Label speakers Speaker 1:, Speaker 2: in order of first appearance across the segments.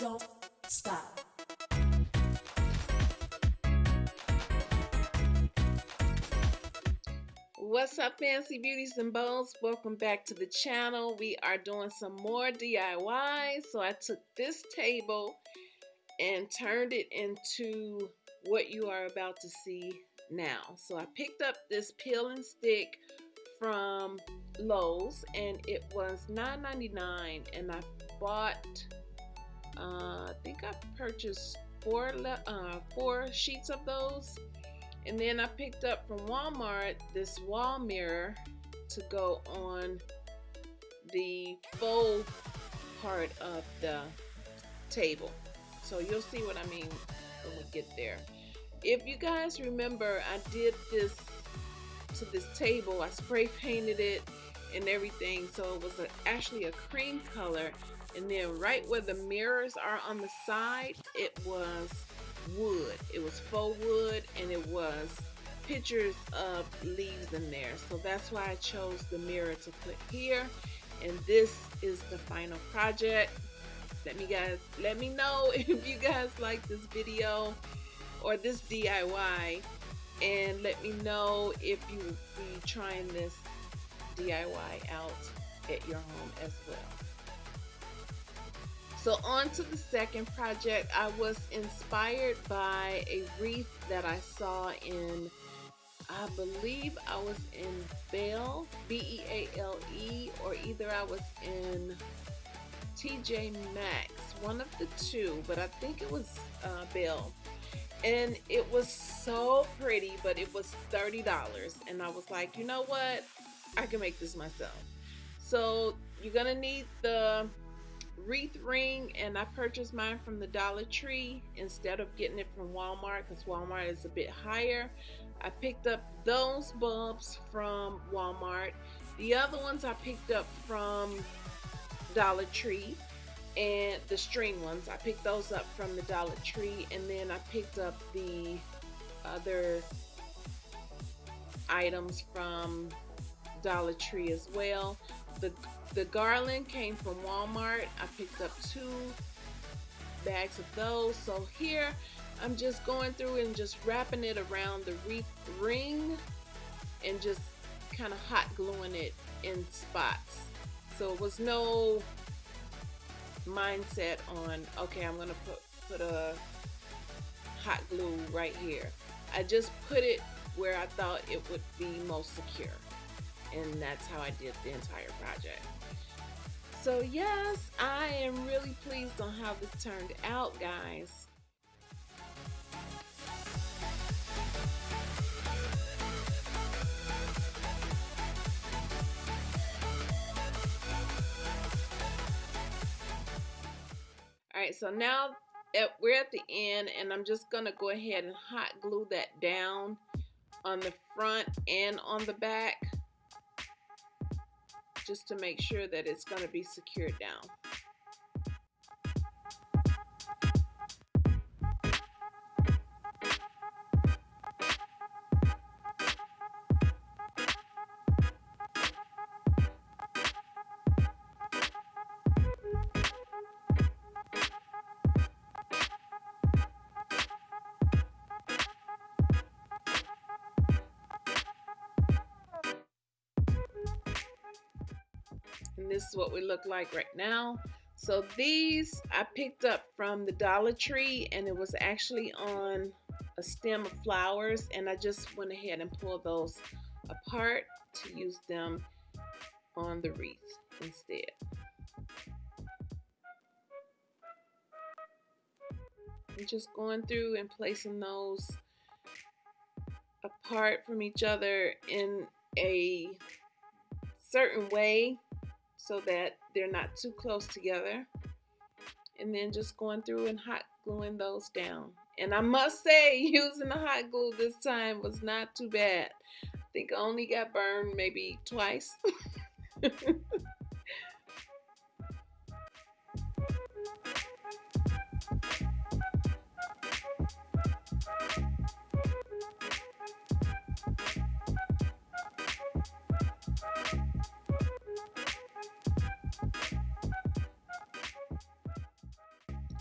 Speaker 1: don't stop.
Speaker 2: What's up, fancy beauties and bows? Welcome back to the channel. We are doing some more DIY. So I took this table and turned it into what you are about to see now. So I picked up this peel and stick from Lowe's and it was $9.99 and I bought uh, I think I purchased four uh, four sheets of those. And then I picked up from Walmart this wall mirror to go on the faux part of the table. So you'll see what I mean when we get there. If you guys remember I did this to this table. I spray painted it and everything. So it was a, actually a cream color and then right where the mirrors are on the side it was wood. It was faux wood and it was pictures of leaves in there. So that's why I chose the mirror to put here. And this is the final project. Let me guys let me know if you guys like this video or this DIY and let me know if you will be trying this DIY out at your home as well. So on to the second project. I was inspired by a wreath that I saw in, I believe I was in Belle, B-E-A-L-E, or either I was in TJ Maxx, one of the two, but I think it was uh, Belle and it was so pretty but it was $30 and I was like you know what? I can make this myself. So you're gonna need the wreath ring and I purchased mine from the Dollar Tree instead of getting it from Walmart because Walmart is a bit higher. I picked up those bulbs from Walmart. The other ones I picked up from Dollar Tree and the string ones. I picked those up from the Dollar Tree and then I picked up the other items from Dollar Tree as well. The the garland came from Walmart. I picked up two bags of those. So here I'm just going through and just wrapping it around the wreath ring and just kind of hot gluing it in spots. So it was no mindset on okay I'm gonna put put a hot glue right here. I just put it where I thought it would be most secure and that's how I did the entire project. So yes I am really pleased on how this turned out guys. All right so now we're at the end and I'm just gonna go ahead and hot glue that down on the front and on the back just to make sure that it's going to be secured down. This is what we look like right now so these I picked up from the Dollar Tree and it was actually on a stem of flowers and I just went ahead and pulled those apart to use them on the wreath instead. I'm just going through and placing those apart from each other in a certain way so that they're not too close together. And then just going through and hot gluing those down. And I must say, using the hot glue this time was not too bad. I think I only got burned maybe twice.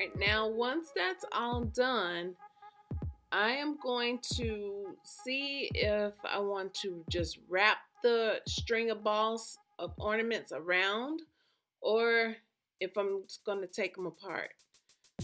Speaker 2: right, now once that's all done, I am going to see if I want to just wrap the string of balls of ornaments around or if I'm going to take them apart.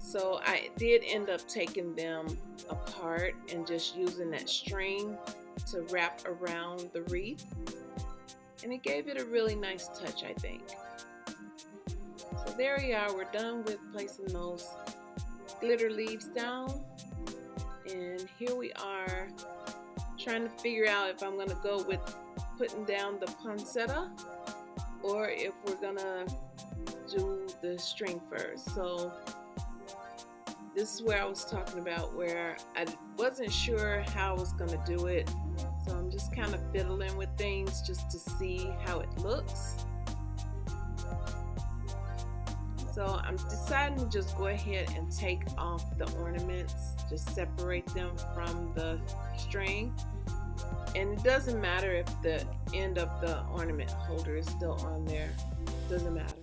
Speaker 2: So I did end up taking them apart and just using that string to wrap around the wreath. And it gave it a really nice touch, I think. There we are. We're done with placing those glitter leaves down. And here we are trying to figure out if I'm going to go with putting down the poinsettia or if we're going to do the string first. So this is where I was talking about where I wasn't sure how I was going to do it. So I'm just kind of fiddling with things just to see how it looks. So I'm deciding to just go ahead and take off the ornaments, just separate them from the string. And it doesn't matter if the end of the ornament holder is still on there, it doesn't matter.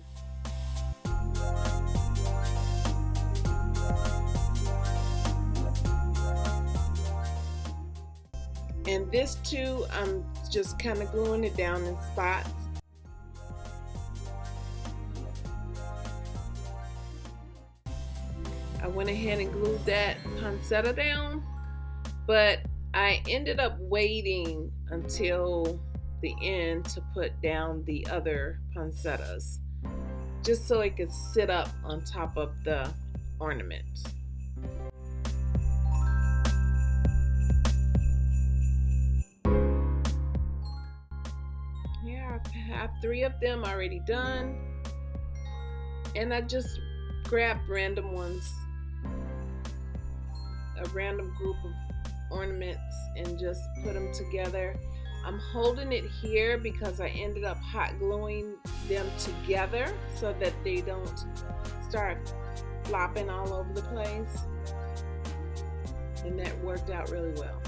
Speaker 2: And this too, I'm just kind of gluing it down in spots. Went ahead and glued that poinsettia down, but I ended up waiting until the end to put down the other poinsettias, just so it could sit up on top of the ornament. Yeah, I have three of them already done. And I just grabbed random ones, random group of ornaments and just put them together. I'm holding it here because I ended up hot gluing them together so that they don't start flopping all over the place. And that worked out really well.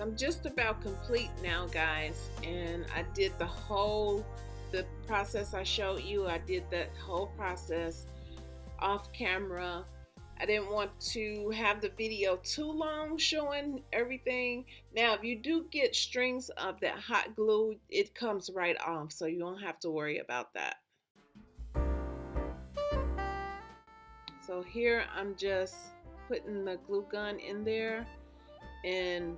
Speaker 2: I'm just about complete now guys and I did the whole the process I showed you. I did that whole process off camera. I didn't want to have the video too long showing everything. Now if you do get strings of that hot glue it comes right off so you don't have to worry about that. So here I'm just putting the glue gun in there and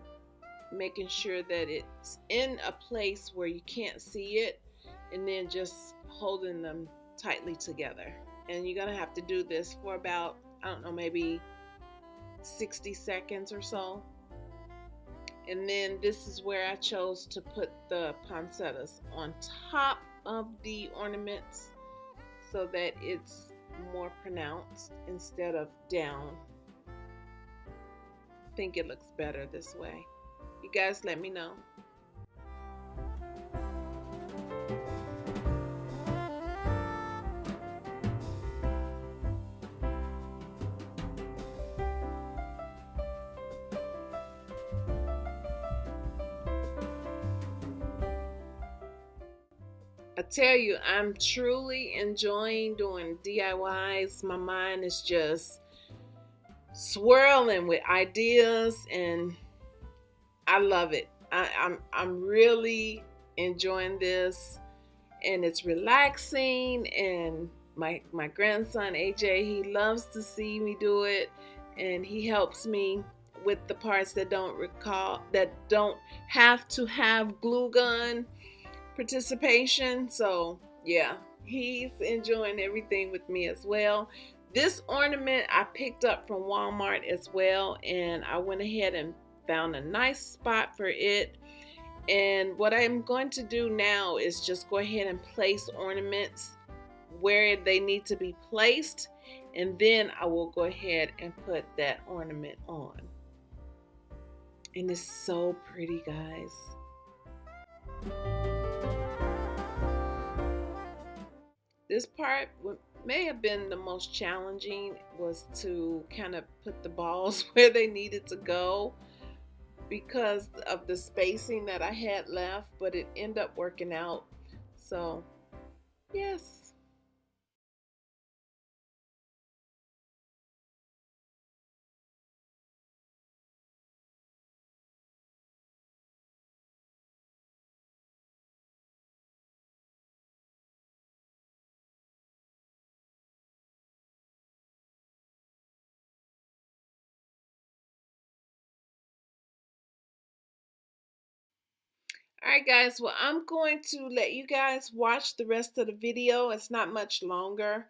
Speaker 2: making sure that it's in a place where you can't see it and then just holding them tightly together. And you're gonna have to do this for about I don't know maybe 60 seconds or so. And then this is where I chose to put the poinsettias on top of the ornaments so that it's more pronounced instead of down. I think it looks better this way you guys let me know. I tell you, I'm truly enjoying doing DIYs. My mind is just swirling with ideas and I love it. I, I'm I'm really enjoying this, and it's relaxing. And my my grandson AJ, he loves to see me do it, and he helps me with the parts that don't recall that don't have to have glue gun participation. So yeah, he's enjoying everything with me as well. This ornament I picked up from Walmart as well, and I went ahead and found a nice spot for it. And what I'm going to do now is just go ahead and place ornaments where they need to be placed. And then I will go ahead and put that ornament on. And it's so pretty, guys. this part may have been the most challenging was to kind of put the balls where they needed to go because of the spacing that I had left, but it ended up working out. So, yes. Alright guys, well I'm going to let you guys watch the rest of the video. It's not much longer.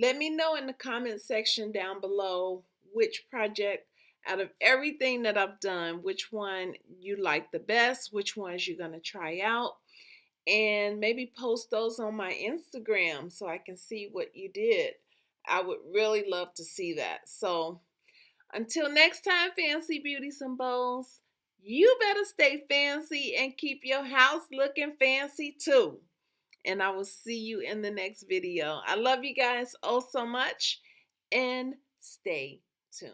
Speaker 2: Let me know in the comment section down below which project out of everything that I've done, which one you like the best, which ones you're going to try out, and maybe post those on my Instagram so I can see what you did. I would really love to see that. So until next time, Fancy Beauties and Bows, you better stay fancy and keep your house looking fancy too. And I will see you in the next video. I love you guys oh so much and stay tuned.